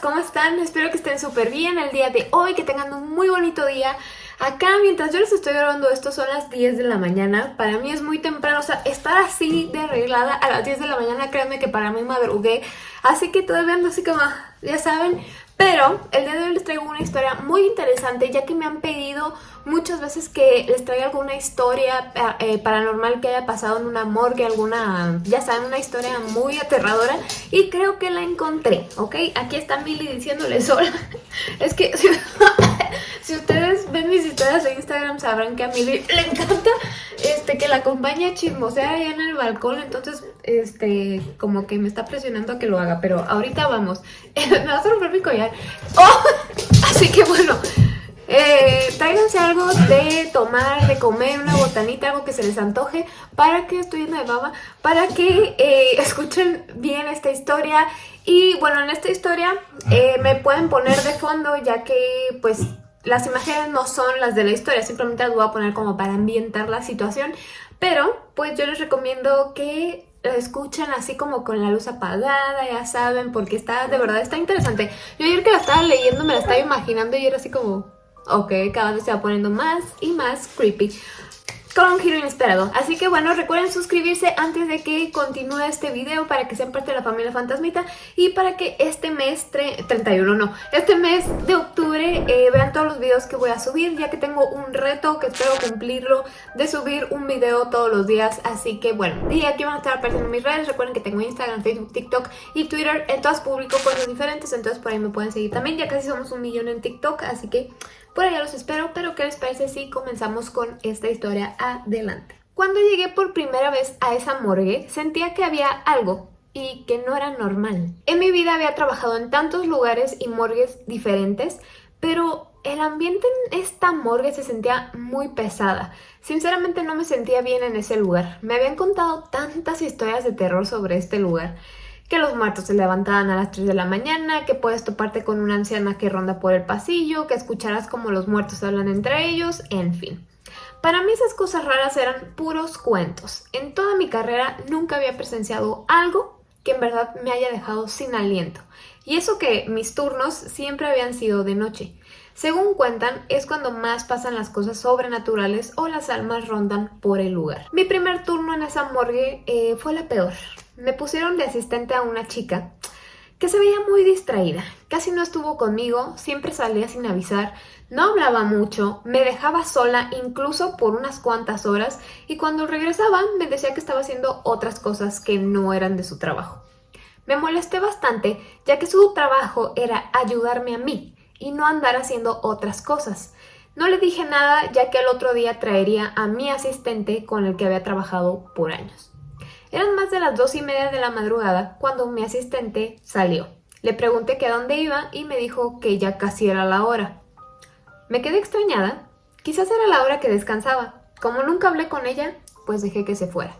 ¿cómo están? Espero que estén súper bien el día de hoy, que tengan un muy bonito día. Acá, mientras yo les estoy grabando esto, son las 10 de la mañana. Para mí es muy temprano, o sea, estar así de arreglada a las 10 de la mañana, créanme que para mí madrugué. Así que todavía ando así como, ya saben, pero el día de hoy les traigo una historia muy interesante ya que me han pedido muchas veces que les traiga alguna historia eh, paranormal que haya pasado en una morgue, alguna, ya saben, una historia muy aterradora y creo que la encontré, ¿ok? Aquí está Milly diciéndole sola. es que si, ustedes ven mis historias de Instagram sabrán que a Milly le encanta este, que la acompañe a chismosear allá en el balcón, entonces este, como que me está presionando a que lo haga, pero ahorita vamos. me va a romper mi collar. ¡Oh! Así que bueno, eh, tráiganse algo de tomar, de comer, una botanita, algo que se les antoje, para que, estoy llena de baba, para que eh, escuchen bien esta historia. Y bueno, en esta historia eh, me pueden poner de fondo, ya que pues las imágenes no son las de la historia, simplemente las voy a poner como para ambientar la situación. Pero pues yo les recomiendo que lo escuchen así como con la luz apagada, ya saben, porque está, de verdad, está interesante. Yo ayer que la estaba leyendo me la estaba imaginando y era así como, ok, cada vez se va poniendo más y más creepy con un giro inesperado. Así que bueno, recuerden suscribirse antes de que continúe este video para que sean parte de la familia Fantasmita y para que este mes, 31 no, este mes de octubre eh, vean todos los videos que voy a subir ya que tengo un reto que espero cumplirlo de subir un video todos los días. Así que bueno, y aquí van a estar apareciendo mis redes. Recuerden que tengo Instagram, Facebook, TikTok y Twitter. En todas publico cosas diferentes, entonces por ahí me pueden seguir también. Ya casi somos un millón en TikTok, así que por allá los espero, pero ¿qué les parece si comenzamos con esta historia adelante? Cuando llegué por primera vez a esa morgue, sentía que había algo y que no era normal. En mi vida había trabajado en tantos lugares y morgues diferentes, pero el ambiente en esta morgue se sentía muy pesada. Sinceramente no me sentía bien en ese lugar. Me habían contado tantas historias de terror sobre este lugar que los muertos se levantaban a las 3 de la mañana, que puedes toparte con una anciana que ronda por el pasillo, que escucharás como los muertos hablan entre ellos, en fin. Para mí esas cosas raras eran puros cuentos. En toda mi carrera nunca había presenciado algo que en verdad me haya dejado sin aliento. Y eso que mis turnos siempre habían sido de noche. Según cuentan, es cuando más pasan las cosas sobrenaturales o las almas rondan por el lugar. Mi primer turno en esa morgue eh, fue la peor. Me pusieron de asistente a una chica que se veía muy distraída. Casi no estuvo conmigo, siempre salía sin avisar, no hablaba mucho, me dejaba sola incluso por unas cuantas horas y cuando regresaba me decía que estaba haciendo otras cosas que no eran de su trabajo. Me molesté bastante ya que su trabajo era ayudarme a mí y no andar haciendo otras cosas. No le dije nada ya que al otro día traería a mi asistente con el que había trabajado por años. Eran más de las dos y media de la madrugada cuando mi asistente salió. Le pregunté que a dónde iba y me dijo que ya casi era la hora. Me quedé extrañada. Quizás era la hora que descansaba. Como nunca hablé con ella, pues dejé que se fuera.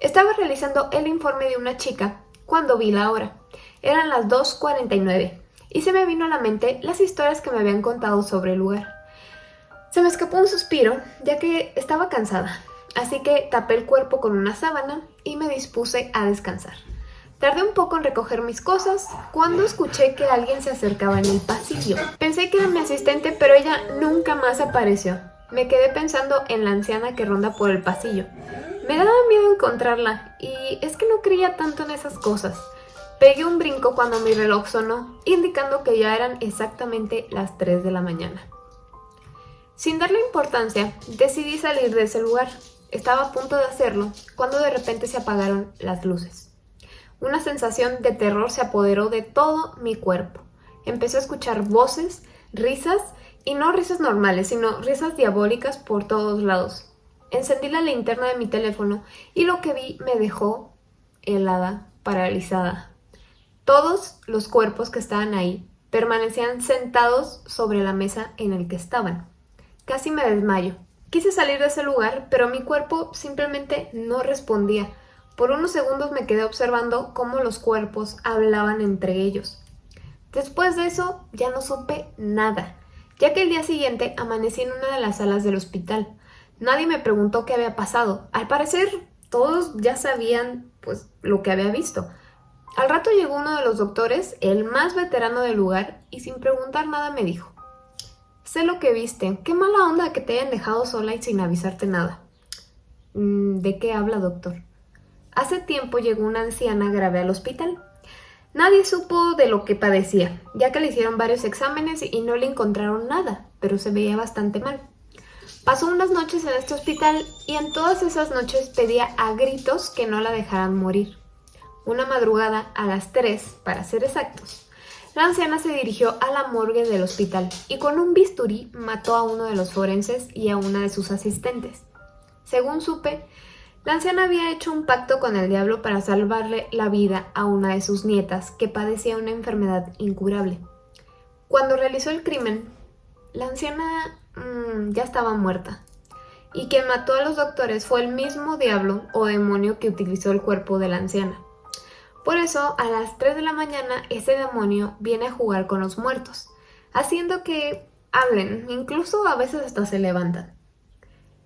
Estaba realizando el informe de una chica cuando vi la hora. Eran las 2.49 y se me vino a la mente las historias que me habían contado sobre el lugar. Se me escapó un suspiro, ya que estaba cansada así que tapé el cuerpo con una sábana y me dispuse a descansar. Tardé un poco en recoger mis cosas cuando escuché que alguien se acercaba en el pasillo. Pensé que era mi asistente, pero ella nunca más apareció. Me quedé pensando en la anciana que ronda por el pasillo. Me daba miedo encontrarla y es que no creía tanto en esas cosas. Pegué un brinco cuando mi reloj sonó, indicando que ya eran exactamente las 3 de la mañana. Sin darle importancia, decidí salir de ese lugar. Estaba a punto de hacerlo cuando de repente se apagaron las luces. Una sensación de terror se apoderó de todo mi cuerpo. Empecé a escuchar voces, risas, y no risas normales, sino risas diabólicas por todos lados. Encendí la linterna de mi teléfono y lo que vi me dejó helada, paralizada. Todos los cuerpos que estaban ahí permanecían sentados sobre la mesa en el que estaban. Casi me desmayo. Quise salir de ese lugar, pero mi cuerpo simplemente no respondía. Por unos segundos me quedé observando cómo los cuerpos hablaban entre ellos. Después de eso ya no supe nada, ya que el día siguiente amanecí en una de las salas del hospital. Nadie me preguntó qué había pasado. Al parecer todos ya sabían pues lo que había visto. Al rato llegó uno de los doctores, el más veterano del lugar, y sin preguntar nada me dijo, sé lo que viste, qué mala onda que te hayan dejado sola y sin avisarte nada. Mm, ¿De qué habla, doctor? Hace tiempo llegó una anciana grave al hospital. Nadie supo de lo que padecía, ya que le hicieron varios exámenes y no le encontraron nada, pero se veía bastante mal. Pasó unas noches en este hospital y en todas esas noches pedía a gritos que no la dejaran morir. Una madrugada, a las 3, para ser exactos, la anciana se dirigió a la morgue del hospital y con un bisturí mató a uno de los forenses y a una de sus asistentes. Según supe, la anciana había hecho un pacto con el diablo para salvarle la vida a una de sus nietas que padecía una enfermedad incurable. Cuando realizó el crimen, la anciana mmm, ya estaba muerta. Y quien mató a los doctores fue el mismo diablo o demonio que utilizó el cuerpo de la anciana. Por eso, a las 3 de la mañana, ese demonio viene a jugar con los muertos, haciendo que hablen, incluso a veces hasta se levantan.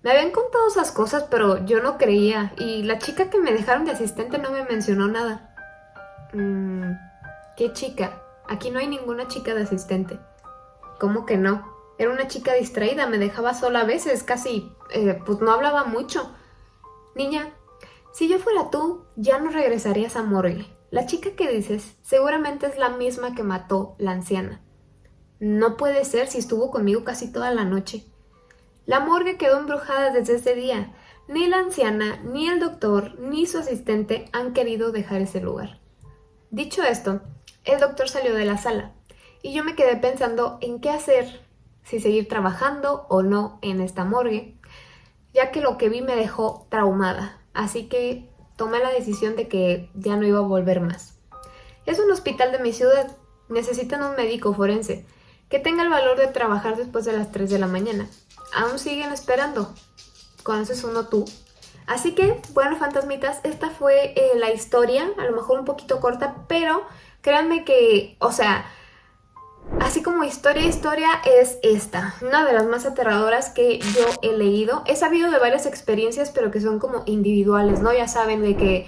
Me habían contado esas cosas, pero yo no creía, y la chica que me dejaron de asistente no me mencionó nada. Mmm, ¿qué chica? Aquí no hay ninguna chica de asistente. ¿Cómo que no? Era una chica distraída, me dejaba sola a veces, casi, eh, pues no hablaba mucho. Niña, si yo fuera tú, ya no regresarías a morgue. La chica que dices seguramente es la misma que mató la anciana. No puede ser si estuvo conmigo casi toda la noche. La morgue quedó embrujada desde ese día. Ni la anciana, ni el doctor, ni su asistente han querido dejar ese lugar. Dicho esto, el doctor salió de la sala y yo me quedé pensando en qué hacer, si seguir trabajando o no en esta morgue, ya que lo que vi me dejó traumada. Así que tomé la decisión de que ya no iba a volver más. Es un hospital de mi ciudad. Necesitan un médico forense que tenga el valor de trabajar después de las 3 de la mañana. Aún siguen esperando. ¿Conoces uno tú? Así que, bueno, fantasmitas, esta fue eh, la historia, a lo mejor un poquito corta, pero créanme que, o sea, Así como historia, historia es esta, una de las más aterradoras que yo he leído. He sabido de varias experiencias, pero que son como individuales, ¿no? Ya saben de que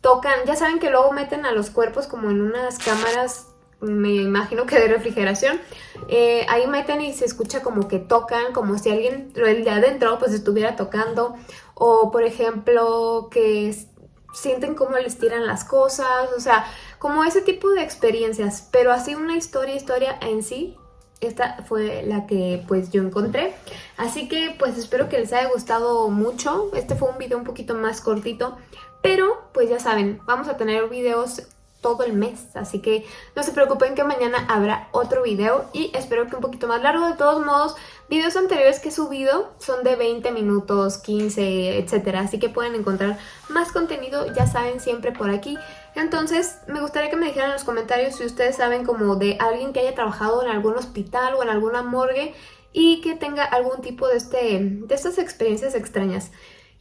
tocan, ya saben que luego meten a los cuerpos como en unas cámaras, me imagino que de refrigeración. Eh, ahí meten y se escucha como que tocan, como si alguien, el de adentro, pues estuviera tocando. O, por ejemplo, que sienten cómo les tiran las cosas, o sea, como ese tipo de experiencias, pero así una historia, historia en sí, esta fue la que pues yo encontré. Así que pues espero que les haya gustado mucho, este fue un video un poquito más cortito, pero pues ya saben, vamos a tener videos todo el mes, así que no se preocupen que mañana habrá otro video y espero que un poquito más largo. De todos modos, videos anteriores que he subido son de 20 minutos, 15, etcétera, así que pueden encontrar más contenido, ya saben, siempre por aquí. Entonces, me gustaría que me dijeran en los comentarios si ustedes saben como de alguien que haya trabajado en algún hospital o en alguna morgue y que tenga algún tipo de, este, de estas experiencias extrañas.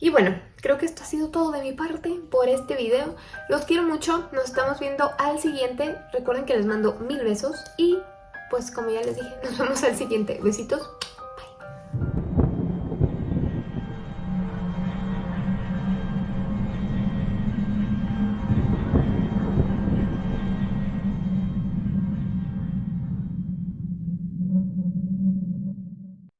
Y bueno, creo que esto ha sido todo de mi parte por este video. Los quiero mucho, nos estamos viendo al siguiente. Recuerden que les mando mil besos y pues como ya les dije, nos vemos al siguiente. Besitos.